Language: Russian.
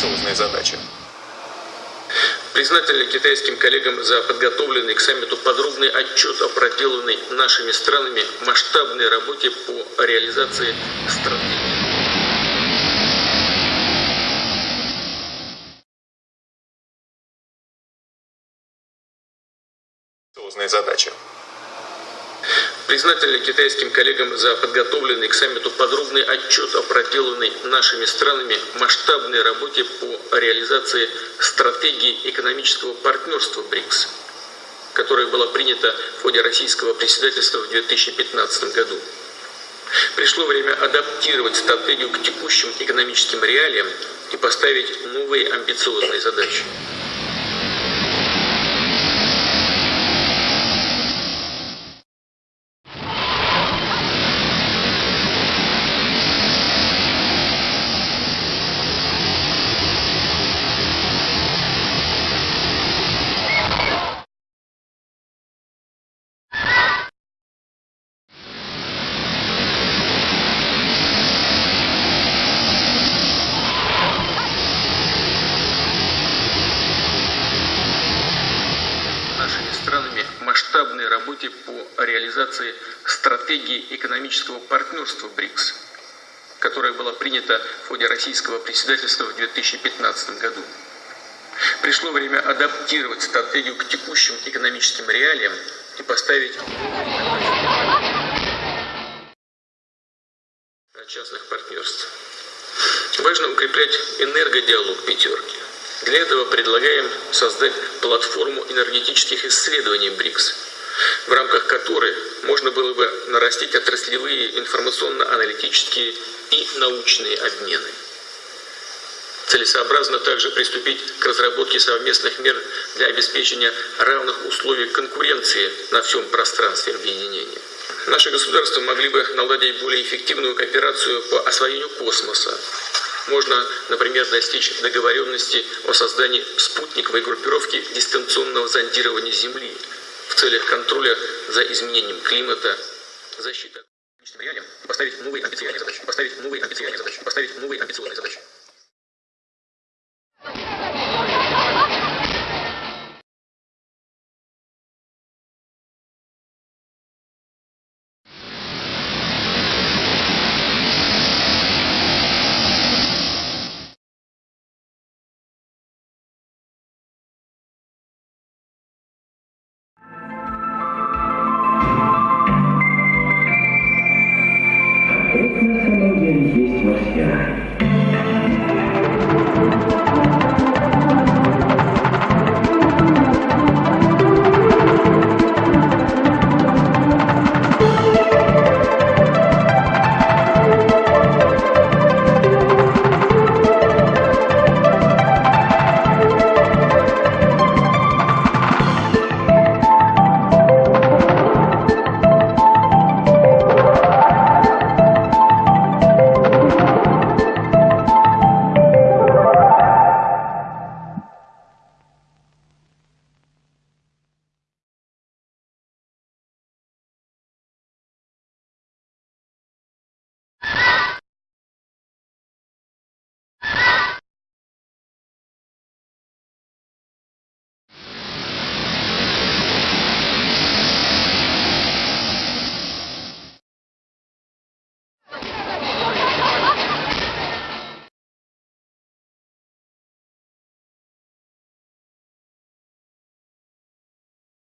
амбициозные задачи. Признательны китайским коллегам за подготовленный к саммиту подробный отчет о проделанной нашими странами масштабной работе по реализации стратегии. задачи. Признательны китайским коллегам за подготовленный к саммиту подробный отчет о проделанной нашими странами масштабной работе по реализации стратегии экономического партнерства БРИКС, которая была принята в ходе российского председательства в 2015 году. Пришло время адаптировать стратегию к текущим экономическим реалиям и поставить новые амбициозные задачи. Нашими странами масштабной работе по реализации стратегии экономического партнерства БРИКС, которая была принята в ходе российского председательства в 2015 году. Пришло время адаптировать стратегию к текущим экономическим реалиям и поставить частных партнерств. Важно укреплять энергодиалог пятерки. Для этого предлагаем создать платформу энергетических исследований БРИКС, в рамках которой можно было бы нарастить отраслевые информационно-аналитические и научные обмены. Целесообразно также приступить к разработке совместных мер для обеспечения равных условий конкуренции на всем пространстве объединения. Наши государства могли бы наладить более эффективную кооперацию по освоению космоса, можно, например, достичь договоренности о создании спутниковой группировки дистанционного зондирования Земли в целях контроля за изменением климата, защиты поставить новые амбициозные задачи, поставить новые амбициозные задачи, поставить новые амбициозные задачи.